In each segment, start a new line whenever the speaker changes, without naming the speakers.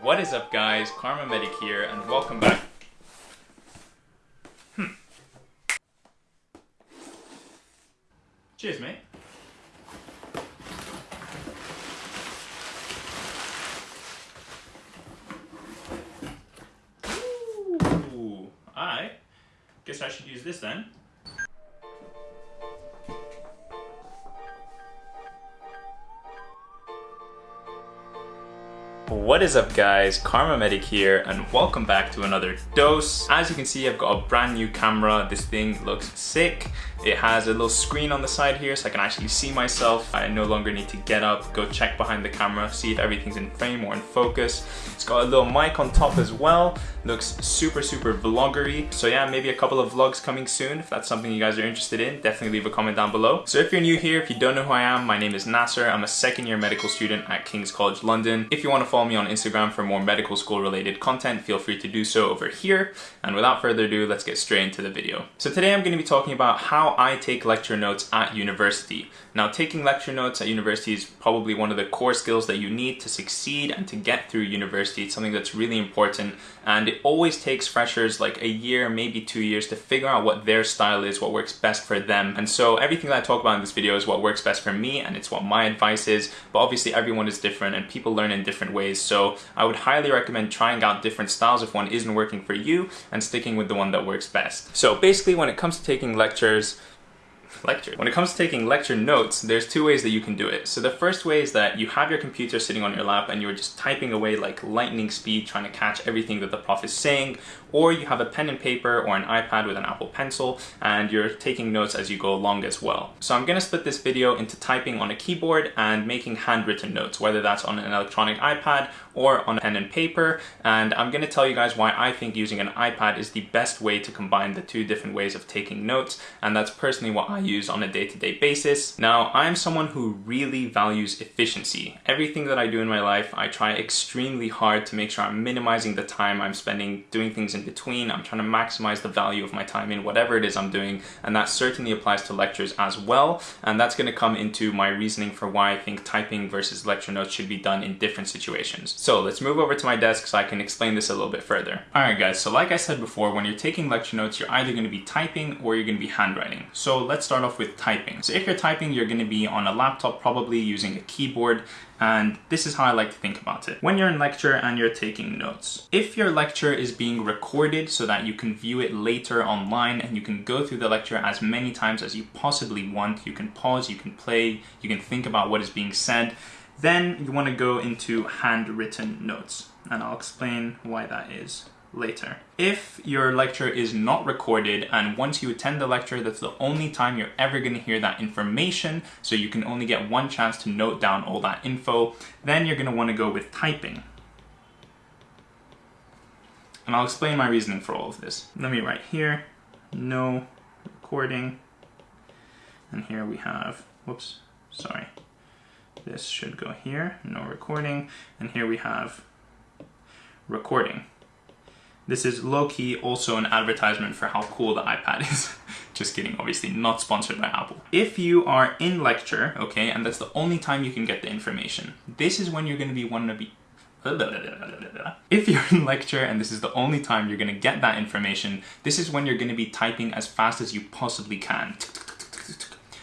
What is up guys, KharmaMedic here and welcome back. Hmm. Cheers mate. Ooh, I guess I should use this then. What is up guys, KharmaMedic here and welcome back to another dose. As you can see I've got a brand new camera, this thing looks sick. It has a little screen on the side here so I can actually see myself. I no longer need to get up, go check behind the camera, see if everything's in frame or in focus. It's got a little mic on top as well, looks super super vloggery. So yeah, maybe a couple of vlogs coming soon if that's something you guys are interested in, definitely leave a comment down below. So if you're new here, if you don't know who I am, my name is Nasser. I'm a second year medical student at King's College London. If you want to follow follow me on Instagram for more medical school related content, feel free to do so over here. And without further ado, let's get straight into the video. So today I'm going to be talking about how I take lecture notes at university. Now taking lecture notes at university is probably one of the core skills that you need to succeed and to get through university. It's something that's really important and it always takes freshers like a year, maybe two years to figure out what their style is, what works best for them. And so everything that I talk about in this video is what works best for me and it's what my advice is. But obviously everyone is different and people learn in different ways. So I would highly recommend trying out different styles if one isn't working for you and sticking with the one that works best. So basically when it comes to taking lectures, lecture. When it comes to taking lecture notes, there's two ways that you can do it. So the first way is that you have your computer sitting on your lap and you're just typing away like lightning speed trying to catch everything that the prof is saying, or you have a pen and paper or an iPad with an Apple Pencil and you're taking notes as you go along as well. So I'm gonna split this video into typing on a keyboard and making handwritten notes, whether that's on an electronic iPad or on a pen and paper. And I'm gonna tell you guys why I think using an iPad is the best way to combine the two different ways of taking notes. And that's personally what I use on a day-to-day -day basis. Now, I'm someone who really values efficiency. Everything that I do in my life, I try extremely hard to make sure I'm minimizing the time I'm spending doing things in between. I'm trying to maximize the value of my time in whatever it is I'm doing. And that certainly applies to lectures as well. And that's gonna come into my reasoning for why I think typing versus lecture notes should be done in different situations. So let's move over to my desk so I can explain this a little bit further. All right guys, so like I said before, when you're taking lecture notes, you're either gonna be typing or you're gonna be handwriting. So let's start off with typing. So if you're typing, you're gonna be on a laptop, probably using a keyboard, and this is how I like to think about it. When you're in lecture and you're taking notes, if your lecture is being recorded so that you can view it later online and you can go through the lecture as many times as you possibly want, you can pause, you can play, you can think about what is being said, then you want to go into handwritten notes, and I'll explain why that is later. If your lecture is not recorded and once you attend the lecture, that's the only time you're ever going to hear that information, so you can only get one chance to note down all that info, then you're going to want to go with typing. And I'll explain my reasoning for all of this. Let me write here, no recording, and here we have, whoops, sorry, this should go here, no recording. And here we have recording. This is low-key also an advertisement for how cool the iPad is. Just kidding, obviously not sponsored by Apple. If you are in lecture, okay, and that's the only time you can get the information, this is when you're gonna be one of the if you're in lecture and this is the only time you're gonna get that information, this is when you're gonna be typing as fast as you possibly can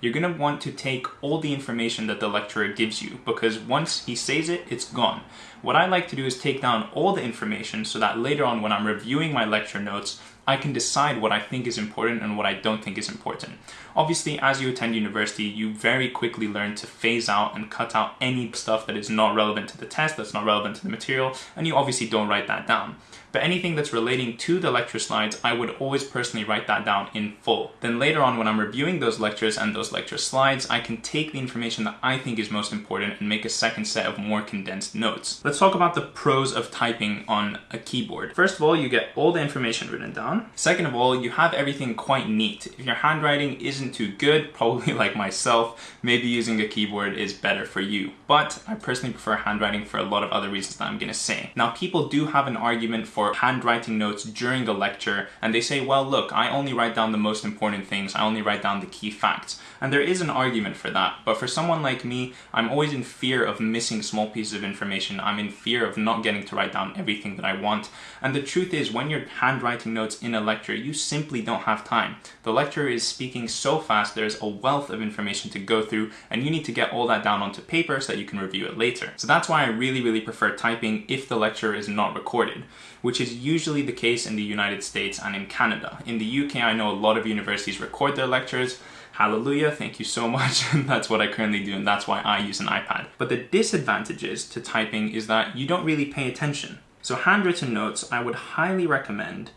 you're going to want to take all the information that the lecturer gives you because once he says it, it's gone. What I like to do is take down all the information so that later on when I'm reviewing my lecture notes, I can decide what I think is important and what I don't think is important. Obviously, as you attend university, you very quickly learn to phase out and cut out any stuff that is not relevant to the test, that's not relevant to the material, and you obviously don't write that down. But anything that's relating to the lecture slides, I would always personally write that down in full. Then later on when I'm reviewing those lectures and those lecture slides, I can take the information that I think is most important and make a second set of more condensed notes. Let's talk about the pros of typing on a keyboard. First of all, you get all the information written down. Second of all, you have everything quite neat. If your handwriting isn't too good, probably like myself, maybe using a keyboard is better for you. But I personally prefer handwriting for a lot of other reasons that I'm gonna say. Now, people do have an argument for for handwriting notes during a lecture and they say, well, look, I only write down the most important things. I only write down the key facts. And there is an argument for that. But for someone like me, I'm always in fear of missing small pieces of information. I'm in fear of not getting to write down everything that I want. And the truth is, when you're handwriting notes in a lecture, you simply don't have time. The lecturer is speaking so fast, there's a wealth of information to go through, and you need to get all that down onto paper so that you can review it later. So that's why I really, really prefer typing if the lecture is not recorded, which is usually the case in the United States and in Canada. In the UK, I know a lot of universities record their lectures, Hallelujah, thank you so much. that's what I currently do and that's why I use an iPad. But the disadvantages to typing is that you don't really pay attention. So handwritten notes, I would highly recommend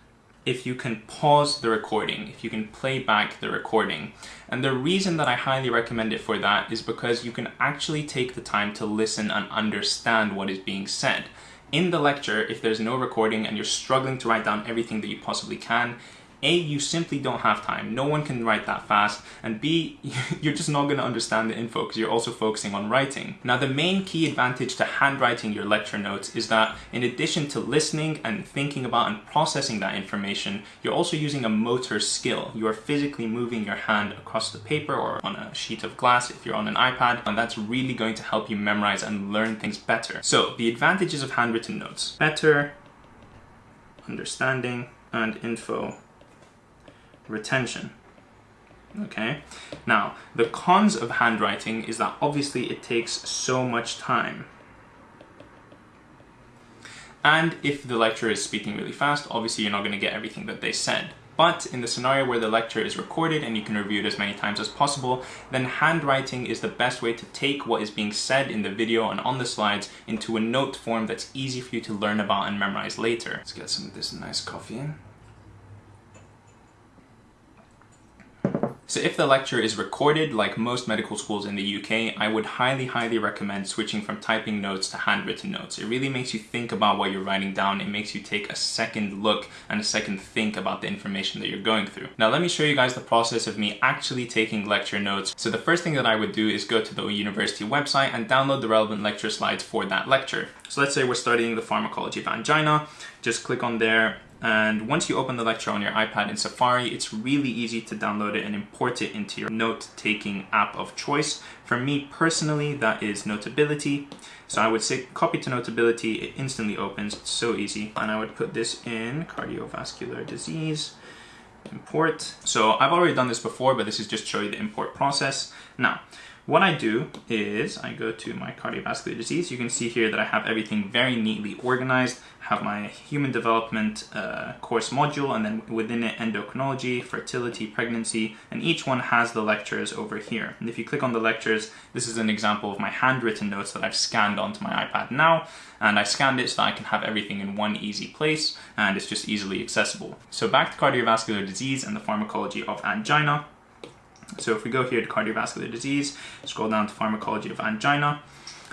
if you can pause the recording, if you can play back the recording. And the reason that I highly recommend it for that is because you can actually take the time to listen and understand what is being said. In the lecture, if there's no recording and you're struggling to write down everything that you possibly can, a, you simply don't have time. No one can write that fast. And B, you're just not going to understand the info because you're also focusing on writing. Now, the main key advantage to handwriting your lecture notes is that in addition to listening and thinking about and processing that information, you're also using a motor skill. You are physically moving your hand across the paper or on a sheet of glass if you're on an iPad, and that's really going to help you memorize and learn things better. So the advantages of handwritten notes. Better understanding and info retention. Okay, now the cons of handwriting is that obviously it takes so much time. And if the lecturer is speaking really fast, obviously you're not going to get everything that they said. But in the scenario where the lecture is recorded and you can review it as many times as possible, then handwriting is the best way to take what is being said in the video and on the slides into a note form that's easy for you to learn about and memorize later. Let's get some of this nice coffee in. So if the lecture is recorded, like most medical schools in the UK, I would highly, highly recommend switching from typing notes to handwritten notes. It really makes you think about what you're writing down. It makes you take a second look and a second think about the information that you're going through. Now let me show you guys the process of me actually taking lecture notes. So the first thing that I would do is go to the university website and download the relevant lecture slides for that lecture. So let's say we're studying the pharmacology of angina. Just click on there and once you open the lecture on your iPad in Safari, it's really easy to download it and import it into your note-taking app of choice. For me personally, that is Notability. So I would say copy to Notability, it instantly opens, it's so easy. And I would put this in cardiovascular disease, import. So I've already done this before, but this is just show you the import process. Now, what I do is I go to my cardiovascular disease. You can see here that I have everything very neatly organized. I have my human development uh, course module and then within it endocrinology, fertility, pregnancy, and each one has the lectures over here. And if you click on the lectures, this is an example of my handwritten notes that I've scanned onto my iPad now. And I scanned it so that I can have everything in one easy place and it's just easily accessible. So back to cardiovascular disease and the pharmacology of angina. So if we go here to cardiovascular disease, scroll down to pharmacology of angina,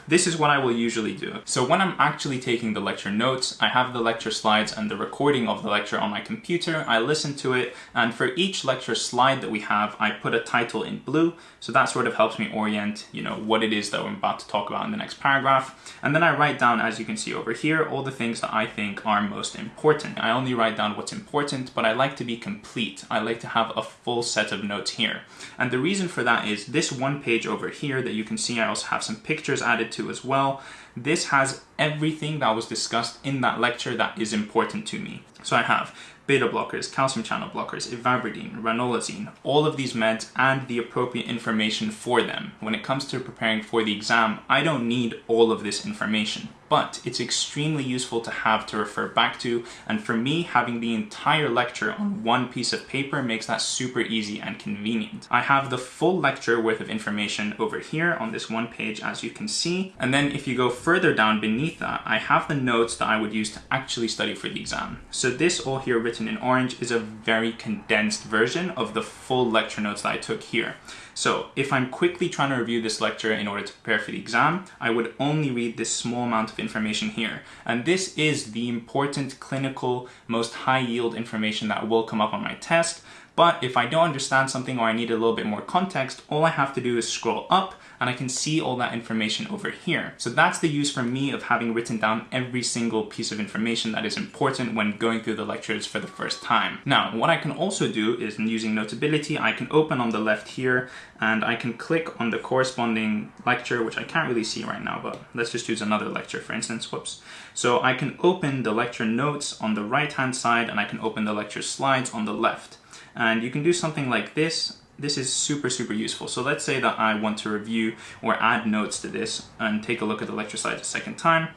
this is what I will usually do. So when I'm actually taking the lecture notes, I have the lecture slides and the recording of the lecture on my computer. I listen to it, and for each lecture slide that we have, I put a title in blue. So that sort of helps me orient, you know, what it is that I'm about to talk about in the next paragraph. And then I write down, as you can see over here, all the things that I think are most important. I only write down what's important, but I like to be complete. I like to have a full set of notes here. And the reason for that is this one page over here that you can see, I also have some pictures added to as well. This has everything that was discussed in that lecture that is important to me. So I have beta blockers, calcium channel blockers, ivabradine, ranolazine, all of these meds and the appropriate information for them. When it comes to preparing for the exam, I don't need all of this information but it's extremely useful to have to refer back to. And for me, having the entire lecture on one piece of paper makes that super easy and convenient. I have the full lecture worth of information over here on this one page, as you can see. And then if you go further down beneath that, I have the notes that I would use to actually study for the exam. So this all here written in orange is a very condensed version of the full lecture notes that I took here. So if I'm quickly trying to review this lecture in order to prepare for the exam, I would only read this small amount of information here. And this is the important clinical, most high yield information that will come up on my test. But if I don't understand something or I need a little bit more context, all I have to do is scroll up and I can see all that information over here. So that's the use for me of having written down every single piece of information that is important when going through the lectures for the first time. Now, what I can also do is using Notability, I can open on the left here and I can click on the corresponding lecture, which I can't really see right now, but let's just use another lecture, for instance, whoops. So I can open the lecture notes on the right-hand side and I can open the lecture slides on the left. And you can do something like this this is super, super useful. So let's say that I want to review or add notes to this and take a look at the lecture slides a second time.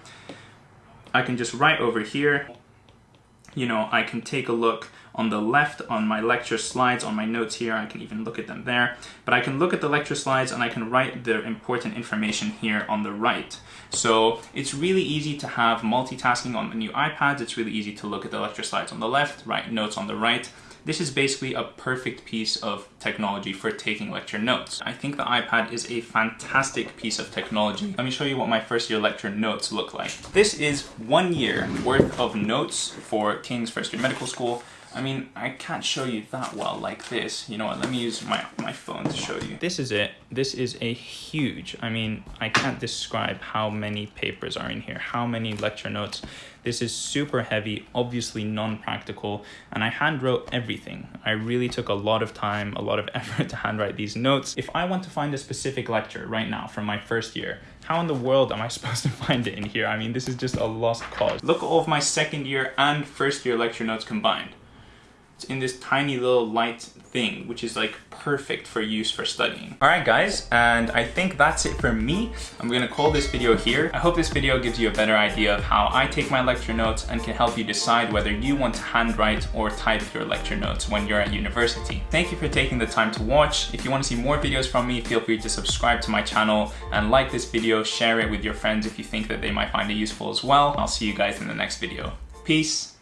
I can just write over here, you know, I can take a look on the left on my lecture slides, on my notes here, I can even look at them there. But I can look at the lecture slides and I can write the important information here on the right. So it's really easy to have multitasking on the new iPads. It's really easy to look at the lecture slides on the left, write notes on the right. This is basically a perfect piece of technology for taking lecture notes. I think the iPad is a fantastic piece of technology. Let me show you what my first year lecture notes look like. This is one year worth of notes for King's First Year Medical School. I mean, I can't show you that well like this. You know what, let me use my, my phone to show you. This is it. This is a huge, I mean, I can't describe how many papers are in here, how many lecture notes. This is super heavy, obviously non-practical, and I hand wrote everything. I really took a lot of time, a lot of effort to handwrite these notes. If I want to find a specific lecture right now from my first year, how in the world am I supposed to find it in here? I mean, this is just a lost cause. Look at all of my second year and first year lecture notes combined in this tiny little light thing, which is like perfect for use for studying. All right, guys, and I think that's it for me. I'm gonna call this video here. I hope this video gives you a better idea of how I take my lecture notes and can help you decide whether you want to handwrite or type your lecture notes when you're at university. Thank you for taking the time to watch. If you want to see more videos from me, feel free to subscribe to my channel and like this video, share it with your friends if you think that they might find it useful as well. I'll see you guys in the next video. Peace.